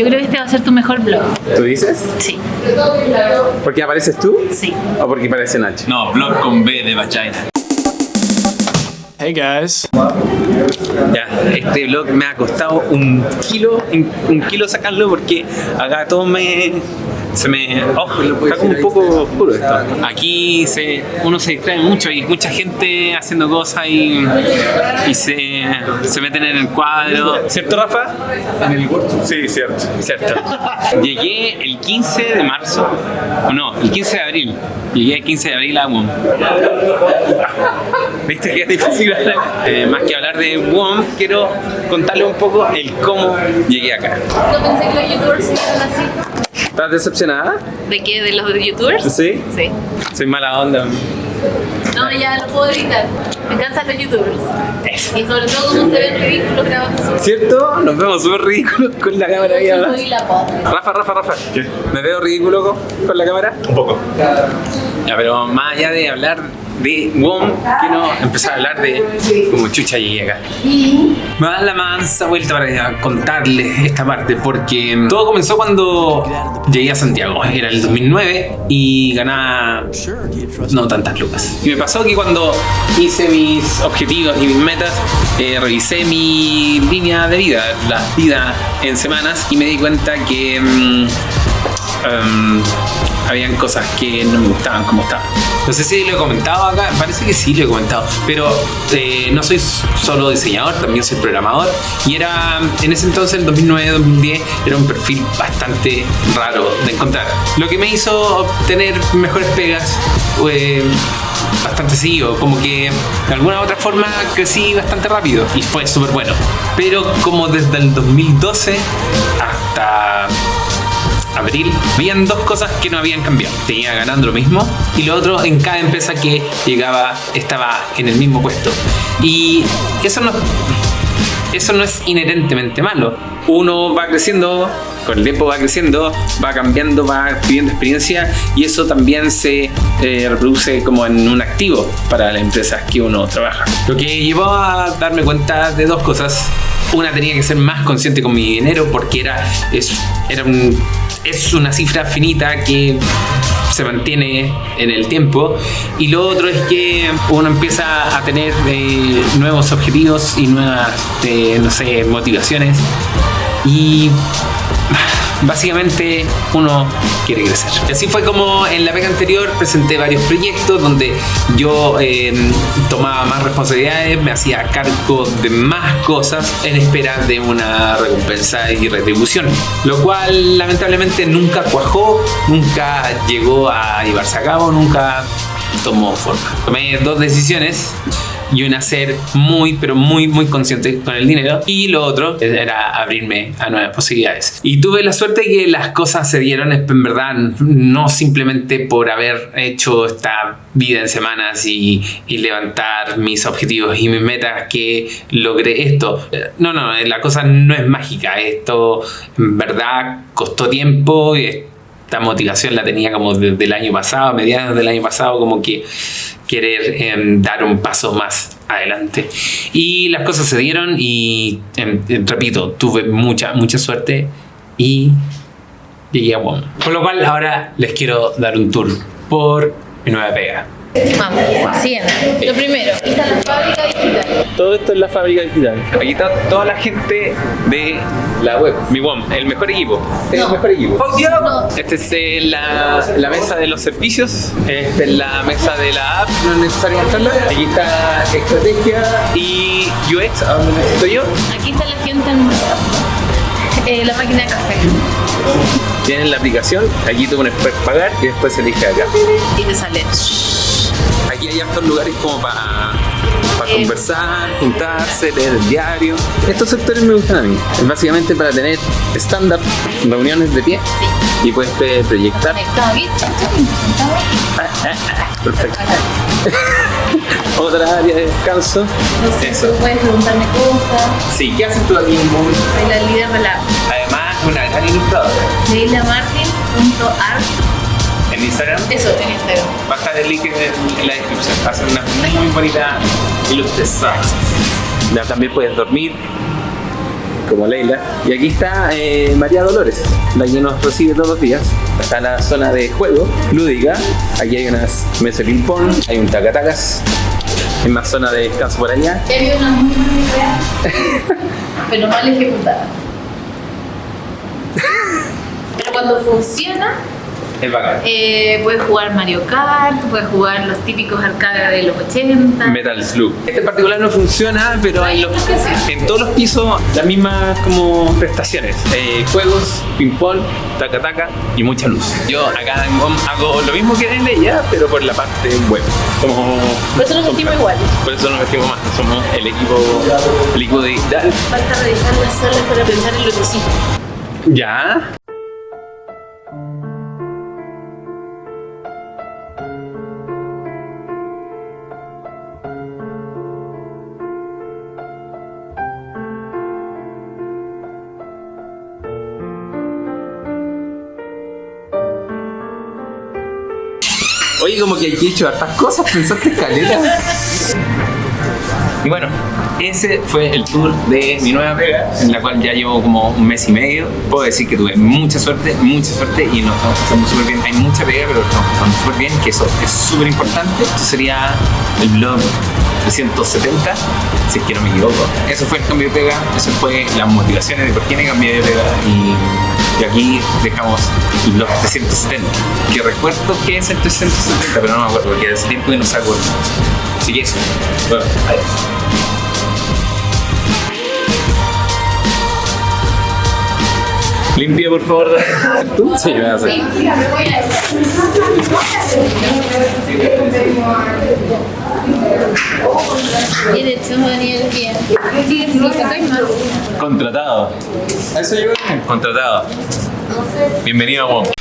Yo creo que este va a ser tu mejor blog. ¿Tú dices? Sí, ¿Por qué apareces tú? sí. ¿O porque aparece Nacho? No, blog con B de vagina. Hey guys. Ya, este blog me ha costado un kilo, un kilo sacarlo porque acá todo me... Se me... Oh, está como un poco oscuro esto. Aquí se, uno se distrae mucho y mucha gente haciendo cosas y, y se, se meten en el cuadro. ¿Cierto, Rafa? En el Sí, cierto. Cierto. Llegué el 15 de marzo, o no, el 15 de abril. Llegué el 15 de abril a WOM. ¿Viste que es difícil hablar? Eh, más que hablar de WOM, quiero contarle un poco el cómo llegué acá. No pensé que los youtubers serían así. ¿Estás decepcionada? ¿De qué? ¿De los youtubers? Sí. Sí. Soy mala onda. No, ya lo puedo evitar. Me encantan los youtubers. Y sobre todo cómo se ven ridículos grabando ¿Cierto? Nos vemos súper ridículos con la cámara ahí abajo. Rafa, Rafa, Rafa. ¿Me veo ridículo con, con la cámara? Un poco. Pero más allá de hablar de WOM, quiero empezar a hablar de cómo chucha llegué acá. Me da la mansa vuelta para contarles esta parte, porque todo comenzó cuando llegué a Santiago. Era el 2009 y ganaba no tantas lucas. Y me pasó que cuando hice mis objetivos y mis metas, eh, revisé mi línea de vida, la vida en semanas, y me di cuenta que mm, em, habían cosas que no me gustaban como estaban. No sé si lo he comentado acá, parece que sí lo he comentado, pero eh, no soy solo diseñador, también soy programador y era en ese entonces, en 2009-2010, era un perfil bastante raro de encontrar. Lo que me hizo obtener mejores pegas eh, bastante seguido, como que de alguna u otra forma crecí bastante rápido y fue súper bueno. Pero como desde el 2012 hasta abril, habían dos cosas que no habían cambiado. Tenía ganando lo mismo y lo otro en cada empresa que llegaba estaba en el mismo puesto. Y eso no, eso no es inherentemente malo. Uno va creciendo, con el tiempo va creciendo, va cambiando, va adquiriendo experiencia y eso también se eh, reproduce como en un activo para las empresas que uno trabaja. Lo que llevó a darme cuenta de dos cosas. Una tenía que ser más consciente con mi dinero porque era, es, era un, es una cifra finita que se mantiene en el tiempo. Y lo otro es que uno empieza a tener eh, nuevos objetivos y nuevas eh, no sé motivaciones. Y básicamente uno quiere crecer. Así fue como en la pega anterior presenté varios proyectos donde yo eh, tomaba más responsabilidades, me hacía cargo de más cosas en espera de una recompensa y retribución. Lo cual lamentablemente nunca cuajó, nunca llegó a llevarse a cabo, nunca tomó forma. Tomé dos decisiones y una ser muy pero muy muy consciente con el dinero. Y lo otro era abrirme a nuevas posibilidades. Y tuve la suerte que las cosas se dieron en verdad no simplemente por haber hecho esta vida en semanas y, y levantar mis objetivos y mis metas que logré esto. No no la cosa no es mágica. Esto en verdad costó tiempo y esta motivación la tenía como desde el año pasado, a mediados del año pasado, como que querer em, dar un paso más adelante. Y las cosas se dieron y, em, repito, tuve mucha, mucha suerte y llegué a WOM. Con lo cual ahora les quiero dar un tour por mi nueva pega. Vamos, siguiente. Lo primero, fábrica digital. Todo esto es la fábrica digital. Aquí está toda la gente de la web. Mi WOM, el mejor equipo. Es el mejor equipo. No. Esta es eh, la, la mesa de los servicios. Esta es la mesa de la app. No es necesario mostrarla. Aquí está estrategia y UX, a donde necesito yo. Aquí está la gente almorzando. Eh, la máquina de café. Tienen la aplicación. Aquí tú pones pagar y después elige acá. Y te sale. Aquí hay hartos lugares como para. Conversar, juntarse, leer el diario. Estos sectores me gustan a mí. Es básicamente para tener stand-up, reuniones de pie y puedes proyectar. Conectado aquí. Perfecto. Otra área de descanso. No sé, Eso. tú puedes preguntarme cosas. Sí, ¿qué haces tú aquí en Google? Soy la líder de la Además, una gran ilustradora. leilamartin.art. En Instagram Eso, en Instagram. va a estar el link en, en la descripción. Hacen una muy bonita ilustración. Ya también puedes dormir. como Leila. Y aquí está eh, María Dolores, la que nos recibe todos los días. Está la zona de juego lúdica. Aquí hay unas mesas de ping-pong, hay un tacatacas. Hay más zona de descanso por allá. Había una muy buena idea, pero mal ejecutada. Pero cuando funciona, Es bacán. eh, puedes jugar Mario Kart, puedes jugar los típicos arcades de los 80. Metal Slug. Este en particular no funciona, pero en, los- en todos los pisos las mismas como prestaciones. Eh, juegos, ping-pong, taca-taca y mucha luz. Yo acá en GOM hago lo mismo que en ella, pero por la parte web. Como, Por eso nos sentimos iguales. por eso nos vestimos más. Somos el equipo, el equipo digital. Falta revisar las salas para pensar en lo que sí. Ya. Oye, como que aquí he hecho hartas cosas, pensaste caleta. Y bueno, ese fue el tour de mi nueva pega, en la cual ya llevo como un mes y medio. Puedo decir que tuve mucha suerte, mucha suerte y nos estamos pasando súper bien. Hay mucha pega, pero lo estamos pasando súper bien, que eso es súper importante. Esto sería el blog 370, si es que no me equivoco. Eso fue el cambio de pega, eso fue las motivaciones de por qué me cambié de pega y, y aquí dejamos blog 370, que recuerdo que es el 370, pero no me acuerdo porque hace tiempo que no saco. Así que eso. Bueno, adiós. Limpia, por favor. ¿Tú? Sí, me vas a hacer. Bien hecho, Daniel, bien. Sí, sí. Contratado. Eso yo. Contratado. Bienvenido a WOM.